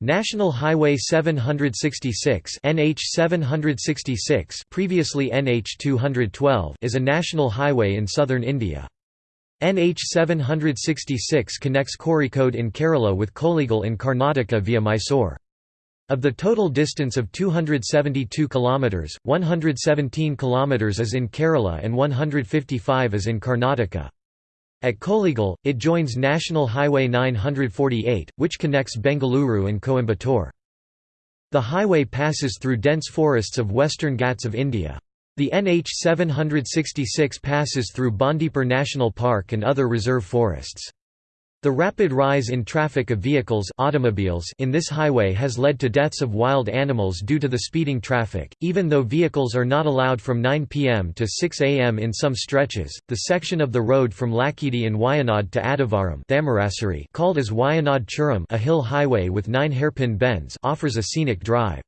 National Highway 766 NH 766 previously NH 212 is a national highway in southern India. NH 766 connects Kozhikode in Kerala with Kollegal in Karnataka via Mysore. Of the total distance of 272 km, 117 km is in Kerala and 155 is in Karnataka. At Kollegal, it joins National Highway 948, which connects Bengaluru and Coimbatore. The highway passes through dense forests of western Ghats of India. The NH 766 passes through Bandipur National Park and other reserve forests. The rapid rise in traffic of vehicles automobiles in this highway has led to deaths of wild animals due to the speeding traffic. Even though vehicles are not allowed from 9 pm to 6 am in some stretches, the section of the road from Lakkidi in Wayanad to Adivaram called as Wayanad Churam a hill highway with nine hairpin bends offers a scenic drive.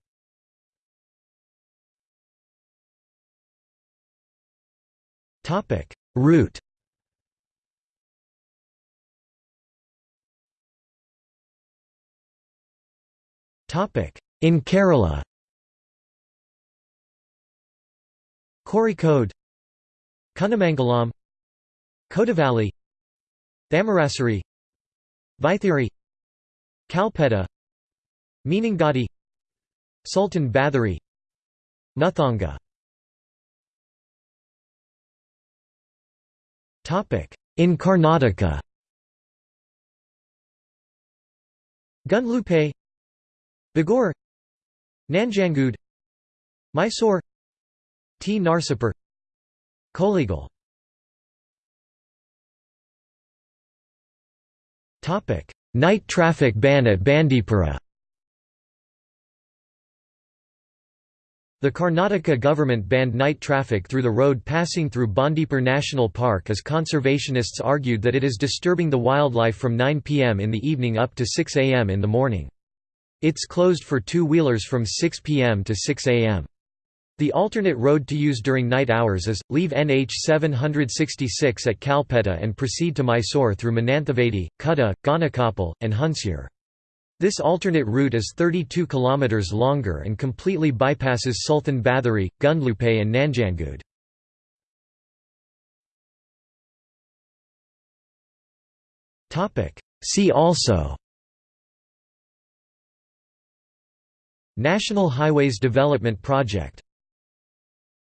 Route In Kerala. Kozhikode Kunnamangalam Koduvally Thamarassery Vaithiri. Kalpetta. Meenangadi Sultan Bathery Muthanga In Karnataka. Gundlupet Bagore Nanjangud Mysore T. Narsipur Kollegal Night traffic ban at Bandipura The Karnataka government banned night traffic through the road passing through Bandipur National Park as conservationists argued that it is disturbing the wildlife from 9 pm in the evening up to 6 am in the morning. It's closed for two-wheelers from 6 p.m. to 6 a.m. The alternate road to use during night hours is, leave NH 766 at Kalpetta and proceed to Mysore through Mananthavady, Kutta, Gonikoppal, and Hunsur. This alternate route is 32 km longer and completely bypasses Sultan Bathery, Gundlupet and Nanjangud. See also National Highways Development Project